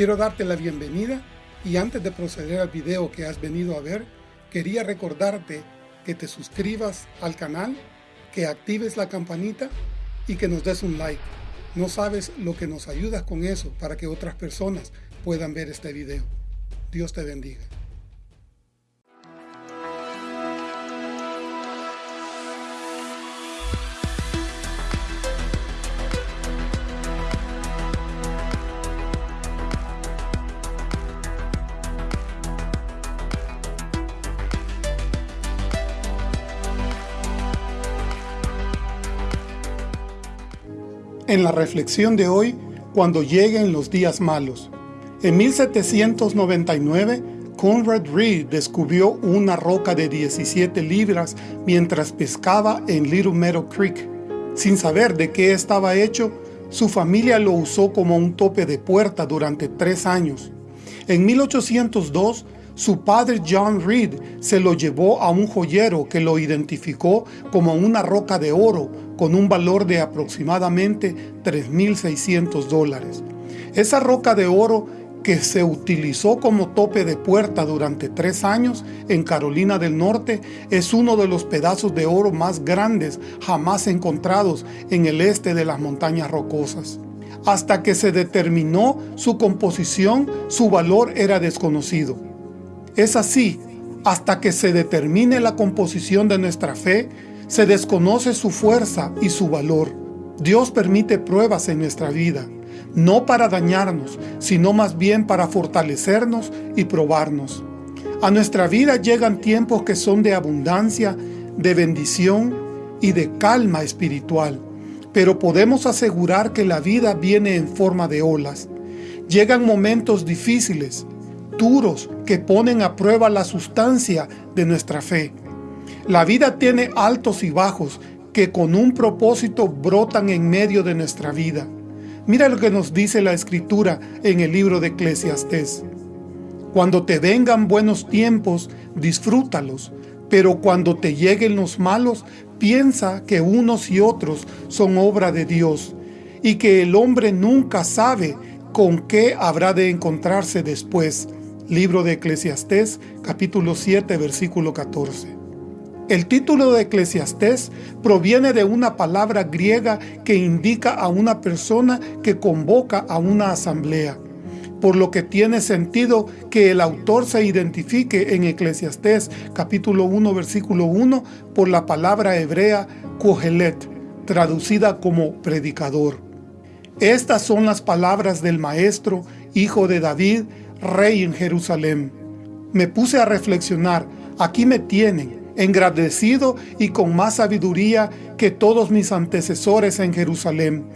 Quiero darte la bienvenida y antes de proceder al video que has venido a ver, quería recordarte que te suscribas al canal, que actives la campanita y que nos des un like. No sabes lo que nos ayudas con eso para que otras personas puedan ver este video. Dios te bendiga. En la reflexión de hoy, cuando lleguen los días malos. En 1799, Conrad Reed descubrió una roca de 17 libras mientras pescaba en Little Meadow Creek. Sin saber de qué estaba hecho, su familia lo usó como un tope de puerta durante tres años. En 1802, su padre John Reed se lo llevó a un joyero que lo identificó como una roca de oro con un valor de aproximadamente 3.600 dólares. Esa roca de oro que se utilizó como tope de puerta durante tres años en Carolina del Norte es uno de los pedazos de oro más grandes jamás encontrados en el este de las montañas rocosas. Hasta que se determinó su composición, su valor era desconocido. Es así, hasta que se determine la composición de nuestra fe, se desconoce su fuerza y su valor. Dios permite pruebas en nuestra vida, no para dañarnos, sino más bien para fortalecernos y probarnos. A nuestra vida llegan tiempos que son de abundancia, de bendición y de calma espiritual, pero podemos asegurar que la vida viene en forma de olas. Llegan momentos difíciles, duros que ponen a prueba la sustancia de nuestra fe. La vida tiene altos y bajos que con un propósito brotan en medio de nuestra vida. Mira lo que nos dice la Escritura en el libro de Eclesiastés. Cuando te vengan buenos tiempos, disfrútalos, pero cuando te lleguen los malos, piensa que unos y otros son obra de Dios, y que el hombre nunca sabe con qué habrá de encontrarse después. Libro de Eclesiastés, capítulo 7, versículo 14. El título de Eclesiastés proviene de una palabra griega que indica a una persona que convoca a una asamblea, por lo que tiene sentido que el autor se identifique en Eclesiastés capítulo 1 versículo 1 por la palabra hebrea kohelet, traducida como predicador. Estas son las palabras del maestro, hijo de David, rey en Jerusalén. Me puse a reflexionar, aquí me tienen, engrandecido y con más sabiduría que todos mis antecesores en Jerusalén,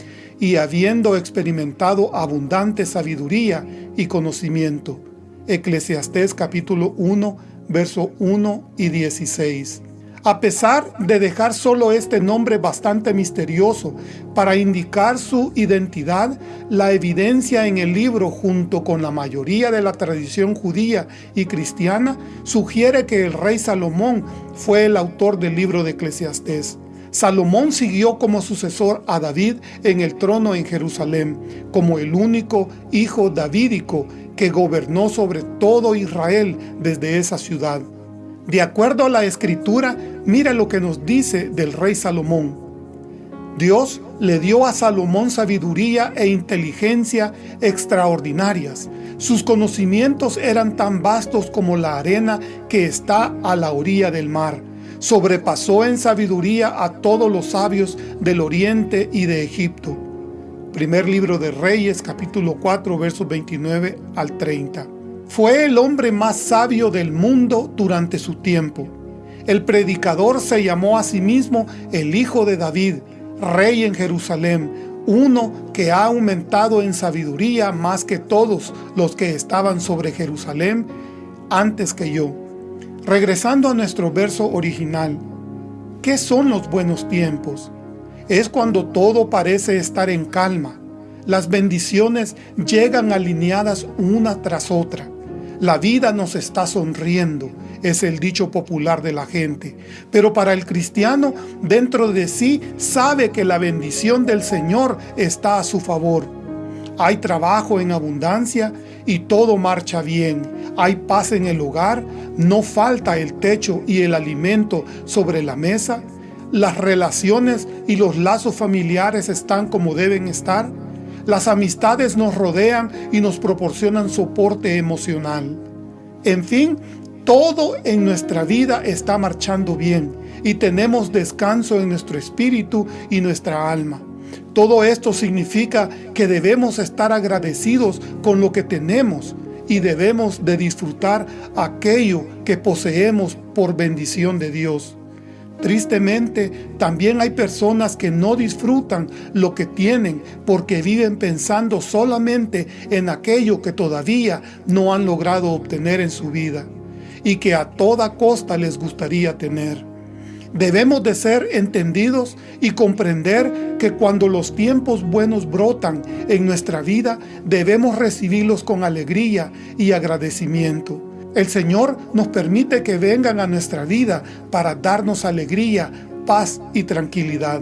y habiendo experimentado abundante sabiduría y conocimiento. Eclesiastés capítulo 1, verso 1 y 16 a pesar de dejar solo este nombre bastante misterioso para indicar su identidad, la evidencia en el libro junto con la mayoría de la tradición judía y cristiana sugiere que el rey Salomón fue el autor del libro de Eclesiastés. Salomón siguió como sucesor a David en el trono en Jerusalén, como el único hijo davídico que gobernó sobre todo Israel desde esa ciudad. De acuerdo a la Escritura, mira lo que nos dice del rey Salomón. Dios le dio a Salomón sabiduría e inteligencia extraordinarias. Sus conocimientos eran tan vastos como la arena que está a la orilla del mar. Sobrepasó en sabiduría a todos los sabios del oriente y de Egipto. Primer libro de Reyes, capítulo 4, versos 29 al 30. Fue el hombre más sabio del mundo durante su tiempo. El predicador se llamó a sí mismo el Hijo de David, Rey en Jerusalén, uno que ha aumentado en sabiduría más que todos los que estaban sobre Jerusalén antes que yo. Regresando a nuestro verso original, ¿qué son los buenos tiempos? Es cuando todo parece estar en calma. Las bendiciones llegan alineadas una tras otra. La vida nos está sonriendo, es el dicho popular de la gente. Pero para el cristiano, dentro de sí, sabe que la bendición del Señor está a su favor. hay trabajo en abundancia y todo marcha bien. Hay paz en el hogar, no falta el techo y el alimento sobre la mesa. Las relaciones y los lazos familiares están como deben estar. Las amistades nos rodean y nos proporcionan soporte emocional. En fin, todo en nuestra vida está marchando bien y tenemos descanso en nuestro espíritu y nuestra alma. Todo esto significa que debemos estar agradecidos con lo que tenemos y debemos de disfrutar aquello que poseemos por bendición de Dios. Tristemente, también hay personas que no disfrutan lo que tienen porque viven pensando solamente en aquello que todavía no han logrado obtener en su vida y que a toda costa les gustaría tener. Debemos de ser entendidos y comprender que cuando los tiempos buenos brotan en nuestra vida, debemos recibirlos con alegría y agradecimiento. El Señor nos permite que vengan a nuestra vida para darnos alegría, paz y tranquilidad.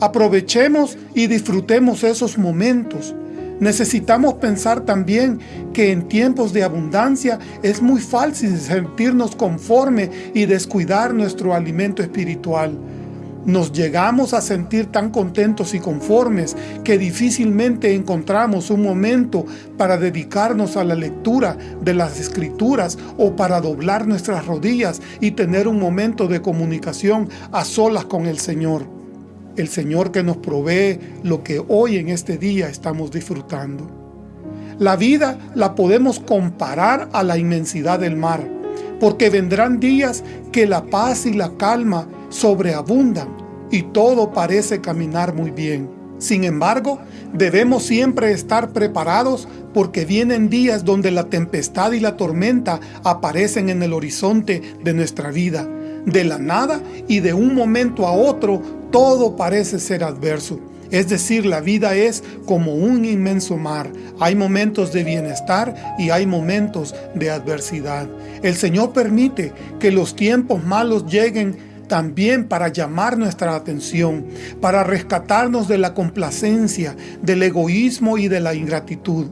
Aprovechemos y disfrutemos esos momentos Necesitamos pensar también que en tiempos de abundancia es muy fácil sentirnos conforme y descuidar nuestro alimento espiritual. Nos llegamos a sentir tan contentos y conformes que difícilmente encontramos un momento para dedicarnos a la lectura de las Escrituras o para doblar nuestras rodillas y tener un momento de comunicación a solas con el Señor el Señor que nos provee lo que hoy en este día estamos disfrutando. La vida la podemos comparar a la inmensidad del mar, porque vendrán días que la paz y la calma sobreabundan y todo parece caminar muy bien. Sin embargo, debemos siempre estar preparados porque vienen días donde la tempestad y la tormenta aparecen en el horizonte de nuestra vida. De la nada y de un momento a otro todo parece ser adverso. Es decir, la vida es como un inmenso mar. Hay momentos de bienestar y hay momentos de adversidad. El Señor permite que los tiempos malos lleguen también para llamar nuestra atención, para rescatarnos de la complacencia, del egoísmo y de la ingratitud.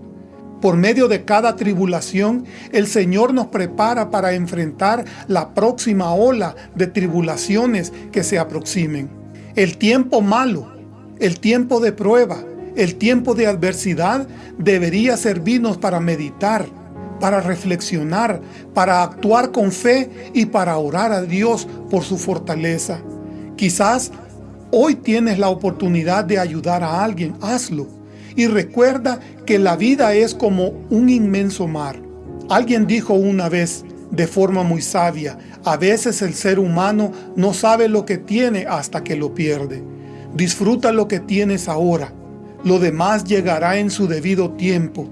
Por medio de cada tribulación, el Señor nos prepara para enfrentar la próxima ola de tribulaciones que se aproximen. El tiempo malo, el tiempo de prueba, el tiempo de adversidad debería servirnos para meditar, para reflexionar, para actuar con fe y para orar a Dios por su fortaleza. Quizás hoy tienes la oportunidad de ayudar a alguien, hazlo. Y recuerda que la vida es como un inmenso mar. Alguien dijo una vez, de forma muy sabia. A veces el ser humano no sabe lo que tiene hasta que lo pierde. Disfruta lo que tienes ahora. Lo demás llegará en su debido tiempo.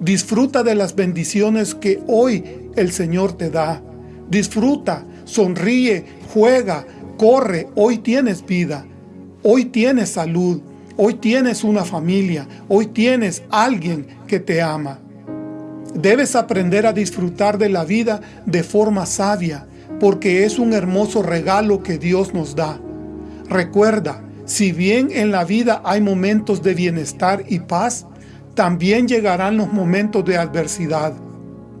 Disfruta de las bendiciones que hoy el Señor te da. Disfruta, sonríe, juega, corre. Hoy tienes vida. Hoy tienes salud. Hoy tienes una familia. Hoy tienes alguien que te ama. Debes aprender a disfrutar de la vida de forma sabia, porque es un hermoso regalo que Dios nos da. Recuerda, si bien en la vida hay momentos de bienestar y paz, también llegarán los momentos de adversidad.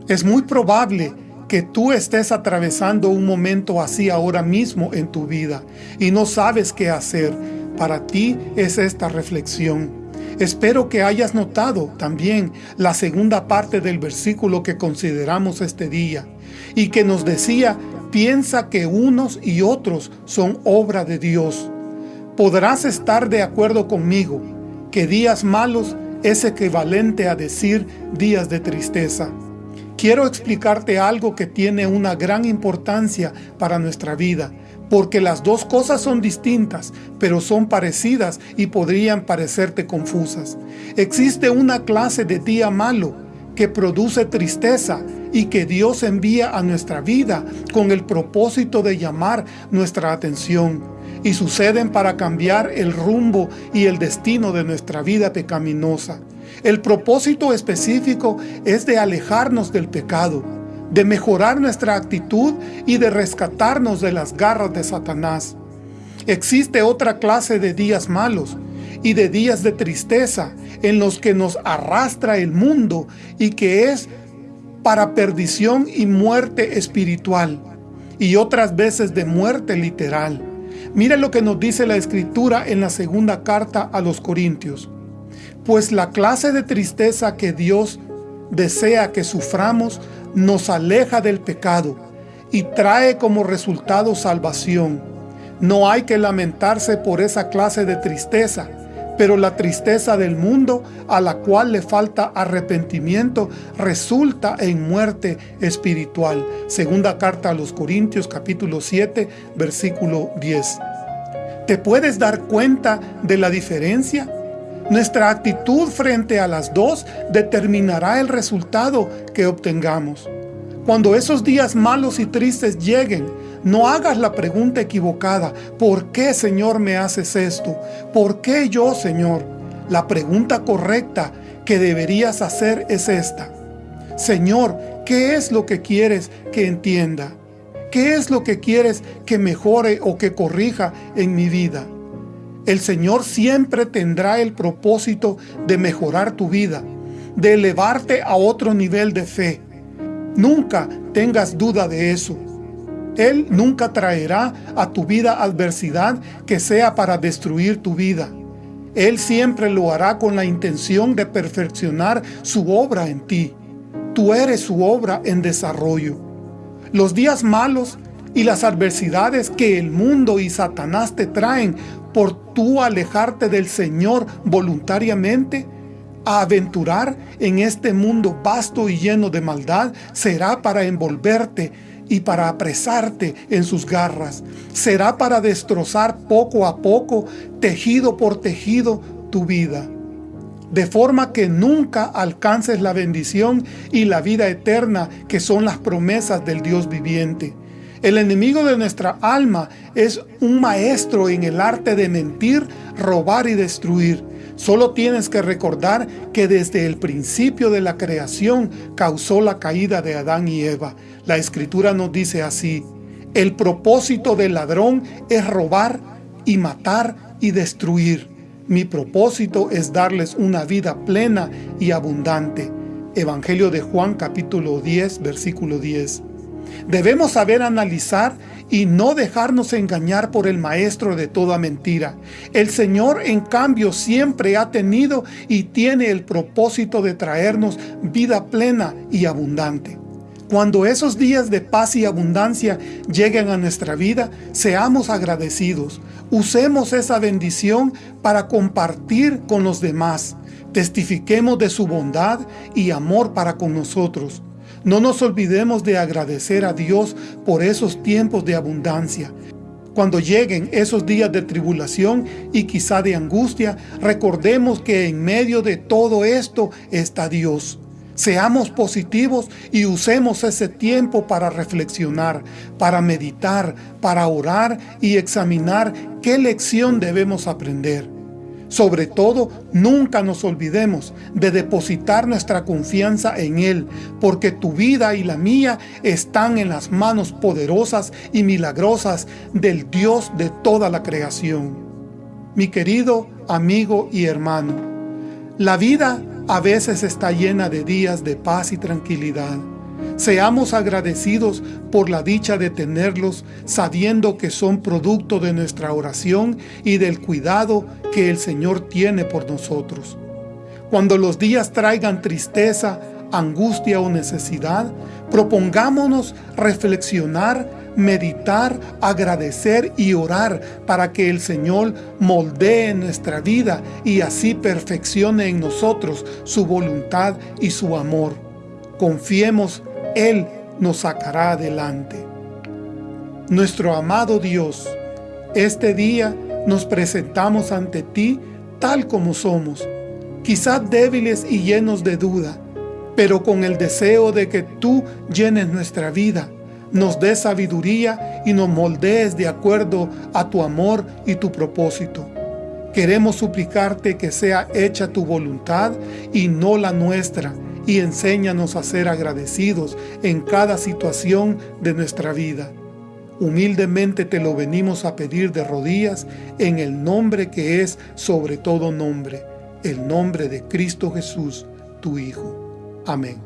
Es muy probable que tú estés atravesando un momento así ahora mismo en tu vida y no sabes qué hacer. Para ti es esta reflexión. Espero que hayas notado también la segunda parte del versículo que consideramos este día y que nos decía, piensa que unos y otros son obra de Dios. Podrás estar de acuerdo conmigo que días malos es equivalente a decir días de tristeza. Quiero explicarte algo que tiene una gran importancia para nuestra vida porque las dos cosas son distintas, pero son parecidas y podrían parecerte confusas. Existe una clase de día malo que produce tristeza y que Dios envía a nuestra vida con el propósito de llamar nuestra atención y suceden para cambiar el rumbo y el destino de nuestra vida pecaminosa. El propósito específico es de alejarnos del pecado, de mejorar nuestra actitud y de rescatarnos de las garras de Satanás. Existe otra clase de días malos, y de días de tristeza en los que nos arrastra el mundo y que es para perdición y muerte espiritual y otras veces de muerte literal. Mire lo que nos dice la Escritura en la segunda carta a los Corintios. Pues la clase de tristeza que Dios desea que suframos nos aleja del pecado y trae como resultado salvación. No hay que lamentarse por esa clase de tristeza, pero la tristeza del mundo a la cual le falta arrepentimiento resulta en muerte espiritual. Segunda carta a los Corintios capítulo 7 versículo 10. ¿Te puedes dar cuenta de la diferencia? Nuestra actitud frente a las dos determinará el resultado que obtengamos. Cuando esos días malos y tristes lleguen, no hagas la pregunta equivocada, ¿por qué Señor me haces esto? ¿Por qué yo Señor? La pregunta correcta que deberías hacer es esta. Señor, ¿qué es lo que quieres que entienda? ¿Qué es lo que quieres que mejore o que corrija en mi vida? El Señor siempre tendrá el propósito de mejorar tu vida, de elevarte a otro nivel de fe. Nunca tengas duda de eso. Él nunca traerá a tu vida adversidad que sea para destruir tu vida. Él siempre lo hará con la intención de perfeccionar su obra en ti. Tú eres su obra en desarrollo. Los días malos y las adversidades que el mundo y Satanás te traen por tú alejarte del Señor voluntariamente, a aventurar en este mundo vasto y lleno de maldad será para envolverte y para apresarte en sus garras. Será para destrozar poco a poco, tejido por tejido, tu vida. De forma que nunca alcances la bendición y la vida eterna que son las promesas del Dios viviente. El enemigo de nuestra alma es un maestro en el arte de mentir, robar y destruir. Solo tienes que recordar que desde el principio de la creación causó la caída de Adán y Eva. La Escritura nos dice así, el propósito del ladrón es robar y matar y destruir. Mi propósito es darles una vida plena y abundante. Evangelio de Juan capítulo 10, versículo 10. Debemos saber analizar y no dejarnos engañar por el maestro de toda mentira. El Señor, en cambio, siempre ha tenido y tiene el propósito de traernos vida plena y abundante. Cuando esos días de paz y abundancia lleguen a nuestra vida, seamos agradecidos. Usemos esa bendición para compartir con los demás. Testifiquemos de su bondad y amor para con nosotros. No nos olvidemos de agradecer a Dios por esos tiempos de abundancia. Cuando lleguen esos días de tribulación y quizá de angustia, recordemos que en medio de todo esto está Dios. Seamos positivos y usemos ese tiempo para reflexionar, para meditar, para orar y examinar qué lección debemos aprender. Sobre todo, nunca nos olvidemos de depositar nuestra confianza en Él, porque tu vida y la mía están en las manos poderosas y milagrosas del Dios de toda la creación. Mi querido amigo y hermano, la vida a veces está llena de días de paz y tranquilidad. Seamos agradecidos por la dicha de tenerlos, sabiendo que son producto de nuestra oración y del cuidado que el Señor tiene por nosotros. Cuando los días traigan tristeza, angustia o necesidad, propongámonos reflexionar, meditar, agradecer y orar para que el Señor moldee nuestra vida y así perfeccione en nosotros su voluntad y su amor. Confiemos él nos sacará adelante. Nuestro amado Dios, este día nos presentamos ante ti tal como somos, quizás débiles y llenos de duda, pero con el deseo de que tú llenes nuestra vida, nos des sabiduría y nos moldees de acuerdo a tu amor y tu propósito. Queremos suplicarte que sea hecha tu voluntad y no la nuestra, y enséñanos a ser agradecidos en cada situación de nuestra vida. Humildemente te lo venimos a pedir de rodillas en el nombre que es sobre todo nombre, el nombre de Cristo Jesús, tu Hijo. Amén.